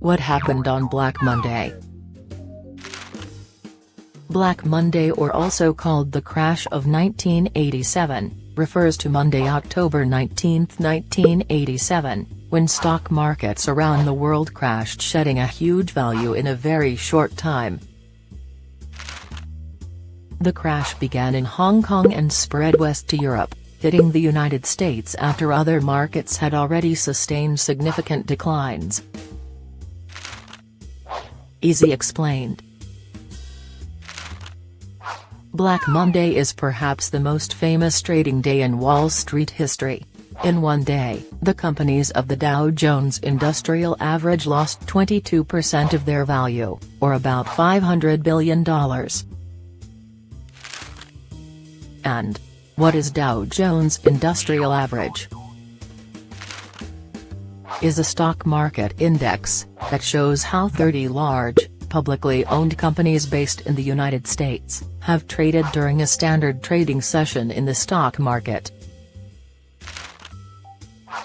What happened on Black Monday? Black Monday or also called the crash of 1987, refers to Monday, October 19, 1987, when stock markets around the world crashed shedding a huge value in a very short time. The crash began in Hong Kong and spread west to Europe, hitting the United States after other markets had already sustained significant declines. Easy explained. Black Monday is perhaps the most famous trading day in Wall Street history. In one day, the companies of the Dow Jones Industrial Average lost 22% of their value, or about $500 billion. And. What is Dow Jones Industrial Average? Is a stock market index, that shows how 30 large, publicly owned companies based in the United States, have traded during a standard trading session in the stock market.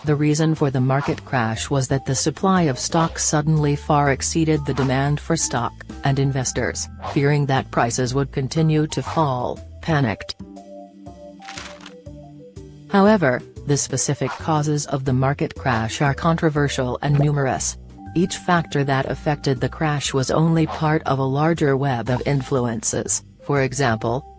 The reason for the market crash was that the supply of stock suddenly far exceeded the demand for stock, and investors, fearing that prices would continue to fall, panicked. However, the specific causes of the market crash are controversial and numerous. Each factor that affected the crash was only part of a larger web of influences, for example,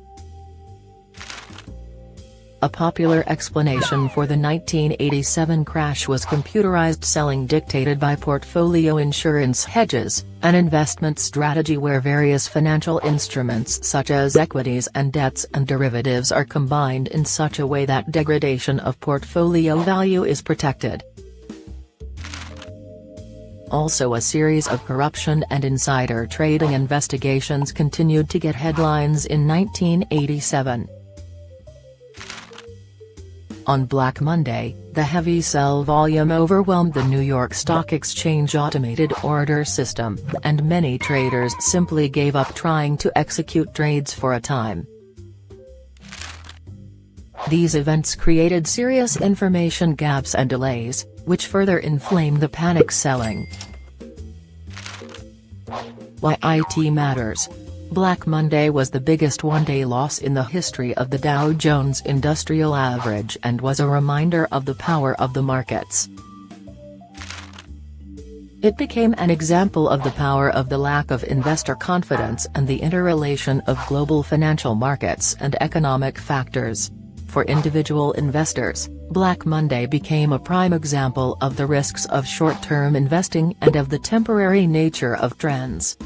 a popular explanation for the 1987 crash was computerized selling dictated by portfolio insurance hedges, an investment strategy where various financial instruments such as equities and debts and derivatives are combined in such a way that degradation of portfolio value is protected. Also a series of corruption and insider trading investigations continued to get headlines in 1987. On Black Monday, the heavy sell volume overwhelmed the New York Stock Exchange automated order system, and many traders simply gave up trying to execute trades for a time. These events created serious information gaps and delays, which further inflamed the panic selling. Why IT matters Black Monday was the biggest one-day loss in the history of the Dow Jones Industrial Average and was a reminder of the power of the markets. It became an example of the power of the lack of investor confidence and the interrelation of global financial markets and economic factors. For individual investors, Black Monday became a prime example of the risks of short-term investing and of the temporary nature of trends.